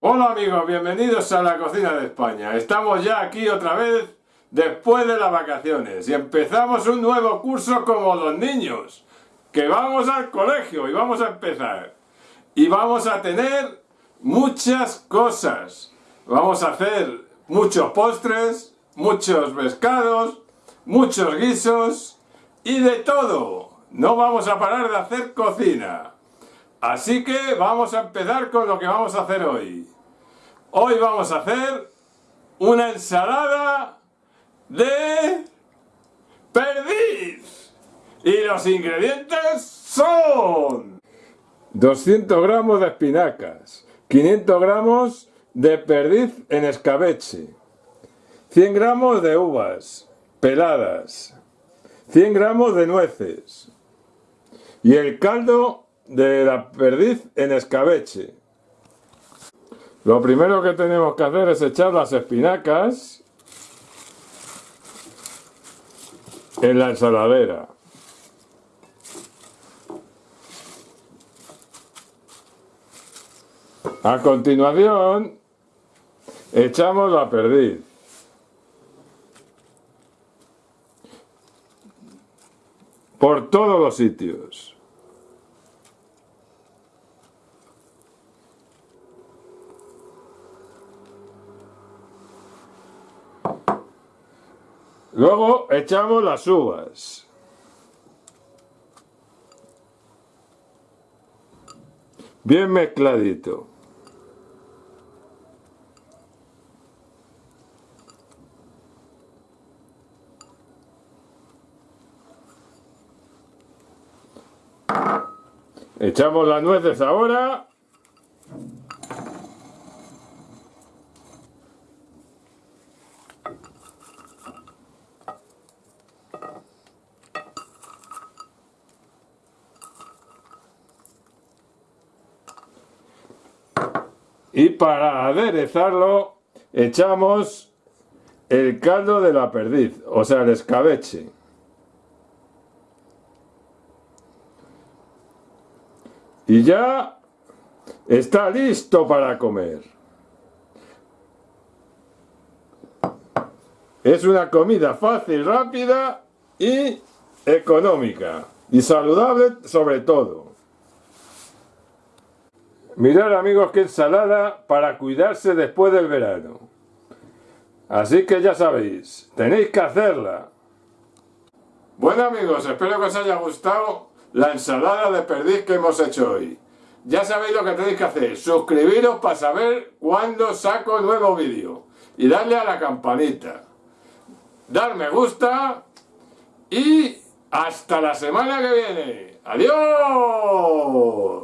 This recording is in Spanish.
Hola amigos, bienvenidos a la cocina de España. Estamos ya aquí otra vez después de las vacaciones y empezamos un nuevo curso como los niños, que vamos al colegio y vamos a empezar. Y vamos a tener muchas cosas. Vamos a hacer muchos postres, muchos pescados, muchos guisos y de todo. No vamos a parar de hacer cocina. Así que vamos a empezar con lo que vamos a hacer hoy. Hoy vamos a hacer una ensalada de perdiz. Y los ingredientes son 200 gramos de espinacas, 500 gramos de perdiz en escabeche, 100 gramos de uvas peladas, 100 gramos de nueces y el caldo de la perdiz en escabeche. Lo primero que tenemos que hacer es echar las espinacas en la ensaladera. A continuación, echamos la perdiz. Por todos los sitios. Luego echamos las uvas. Bien mezcladito. Echamos las nueces ahora. Y para aderezarlo echamos el caldo de la perdiz, o sea, el escabeche. Y ya está listo para comer. Es una comida fácil, rápida y económica. Y saludable sobre todo. Mirad amigos qué ensalada para cuidarse después del verano. Así que ya sabéis, tenéis que hacerla. Bueno amigos, espero que os haya gustado la ensalada de perdiz que hemos hecho hoy. Ya sabéis lo que tenéis que hacer, suscribiros para saber cuándo saco nuevo vídeo y darle a la campanita. Dar me gusta y hasta la semana que viene. ¡Adiós!